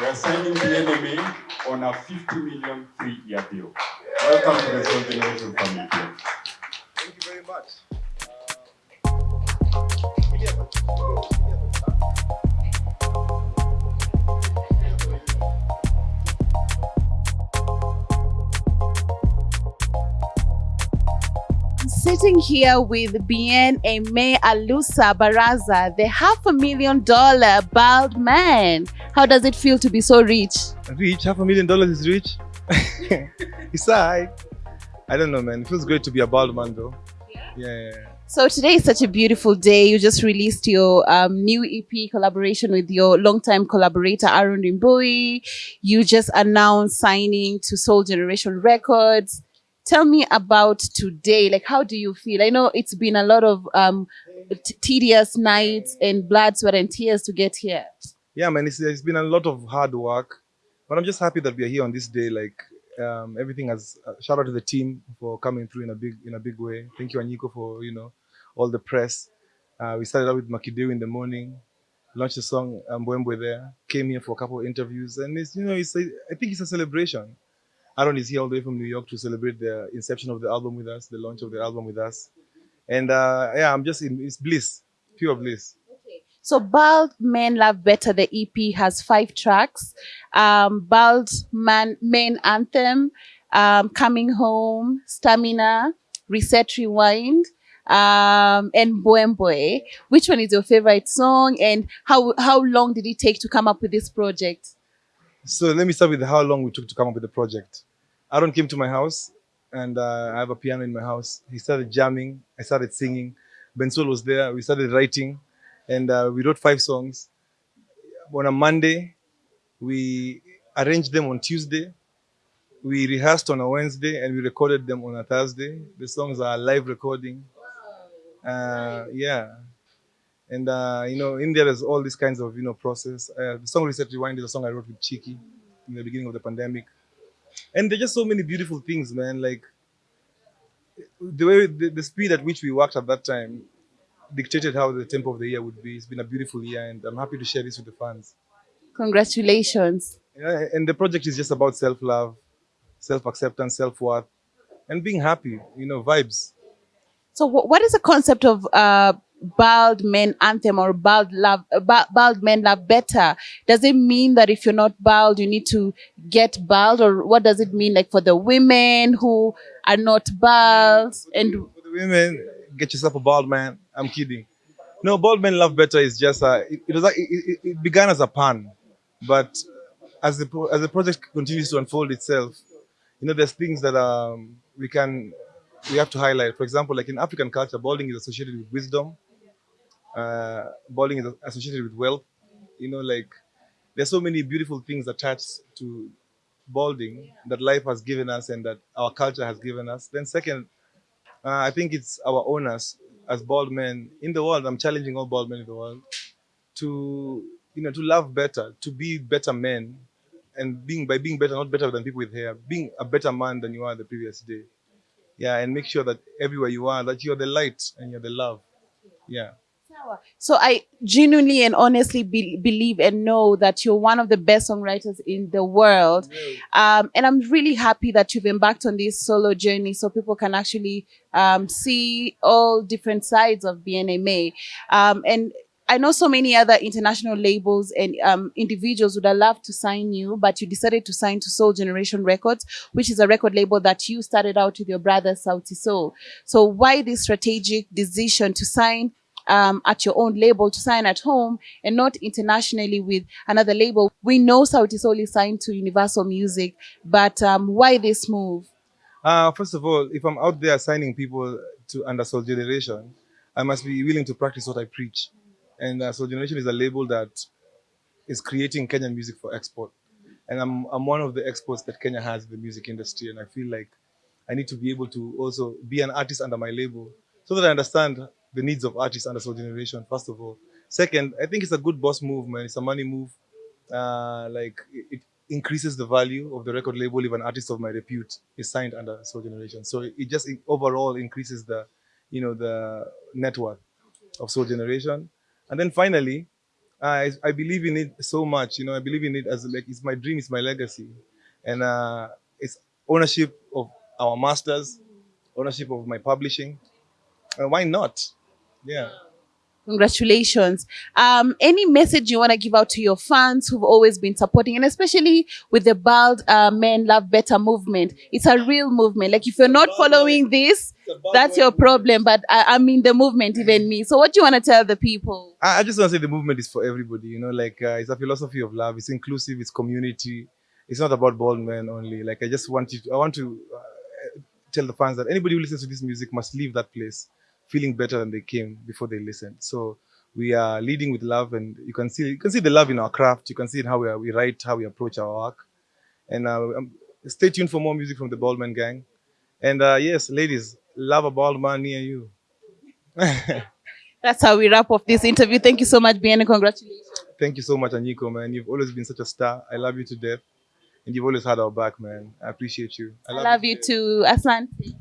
We are signing the enemy on a 50 million three-year deal. Welcome to the Sol Generation family. Thank you very much. Sitting here with Bien-Aimé Alusa Baraza, the half a million dollar bald man. How does it feel to be so rich? Rich, half a million dollars is rich. it's alright. I don't know, man. It feels great to be a bald man, though. Yeah. yeah, yeah. So today is such a beautiful day. You just released your um, new EP collaboration with your longtime collaborator Aaron Rimbui. You just announced signing to Sol Generation Records. Tell me about today. Like, how do you feel? I know it's been a lot of um, tedious nights and blood, sweat, and tears to get here. Yeah, man. It's, it's been a lot of hard work, but I'm just happy that we are here on this day. Like, um, everything has. Uh, shout out to the team for coming through in a big in a big way. Thank you, Aniko, for you know all the press. Uh, we started out with Makideu in the morning, launched the song Mbwembwe there, came here for a couple of interviews, and it's you know it's a, I think it's a celebration. Aaron is here all the way from New York to celebrate the inception of the album with us, the launch of the album with us, and uh, yeah, I'm just in it's bliss, pure bliss. So Bald Men Love Better, the EP has five tracks. Um, Bald Man Men Anthem, um, Coming Home, Stamina, Reset Rewind, um, and Mbwembwe. Which one is your favorite song and how, how long did it take to come up with this project? So let me start with how long we took to come up with the project. Aaron came to my house and uh, I have a piano in my house. He started jamming. I started singing. Bensoul was there. We started writing and uh, we wrote five songs. On a Monday, we arranged them on Tuesday. We rehearsed on a Wednesday and we recorded them on a Thursday. The songs are live recording. Uh, yeah. And, uh, you know, in there, there's all these kinds of, you know, process. Uh, the song Reset Rewind is a song I wrote with Chiki in the beginning of the pandemic. And there's just so many beautiful things, man. Like, the way, the, the speed at which we worked at that time dictated how the tempo of the year would be. It's been a beautiful year, and I'm happy to share this with the fans. Congratulations. Yeah, and the project is just about self-love, self-acceptance, self-worth, and being happy. You know, vibes. So wh- what is the concept of uh, bald men anthem or bald love uh, bald men love better does it mean that if you're not bald you need to get bald or what does it mean like for the women who are not bald and For the women, get yourself a bald man. I'm kidding. No, bald men love better is just a. It, it was like, it, it, it began as a pun, but as the as the project continues to unfold itself, you know, there's things that um we can we have to highlight. For example, like in African culture, balding is associated with wisdom. Uh, balding is associated with wealth. You know, like there's so many beautiful things attached to balding that life has given us and that our culture has given us. Then second, uh, I think it's our owners as bald men in the world. I'm challenging all bald men in the world to you know to love better, to be better men, and being by being better, not better than people with hair, being a better man than you are the previous day. Yeah, and make sure that everywhere you are, that you're the light and you're the love. Yeah. So i genuinely and honestly be- believe and know that you're one of the best songwriters in the world. Um, and i'm really happy that you've embarked on this solo journey so people can actually um, see all different sides of bnma um, and I know so many other international labels and um, individuals would have loved to sign you, but you decided to sign to Sol Generation Records, which is a record label that you started out with your brother Sauti Sol. So why this strategic decision to sign um, at your own label, to sign at home and not internationally with another label? We know Sauti Sol is signed to Universal Music, but um, why this move? Uh, first of all, if I'm out there signing people to under Sol Generation, I must be willing to practice what I preach. And uh, Sol Generation is a label that is creating Kenyan music for export. And I'm, I'm one of the exports that Kenya has in the music industry. And I feel like I need to be able to also be an artist under my label so that I understand the needs of artists under Sol Generation, first of all. Second, I think it's a good boss move, man. It's a money move. Uh, like it, it increases the value of the record label if an artist of my repute is signed under Sol Generation. So it just in- overall increases the, you know, the net worth of Sol Generation. And then finally, I I believe in it so much. You know, I believe in it as like it's my dream, it's my legacy, and uh, it's ownership of our masters, ownership of my publishing. Uh, why not? Yeah. Congratulations. Um, any message you want to give out to your fans who've always been supporting, and especially with the Bald uh, Men Love Better movement? It's a real movement. Like, if you're not following this, that's your problem. But I, I'm in the movement, even me. So, what do you want to tell the people? I, I just want to say the movement is for everybody. You know, like uh, it's a philosophy of love. It's inclusive. It's community. It's not about bald men only. Like I just want you. To, I want to uh, tell the fans that anybody who listens to this music must leave that place feeling better than they came before they listened. So we are leading with love, and you can see you can see the love in our craft. You can see in how we are, we write, how we approach our work. And uh, um, stay tuned for more music from the Baldman Gang. And uh, yes, ladies, love a bald man near you. That's how we wrap up this interview. Thank you so much, Bien, and congratulations. Thank you so much, Aniko, man. You've always been such a star. I love you to death. And you've always had our back, man. I appreciate you. I love you too, Asante.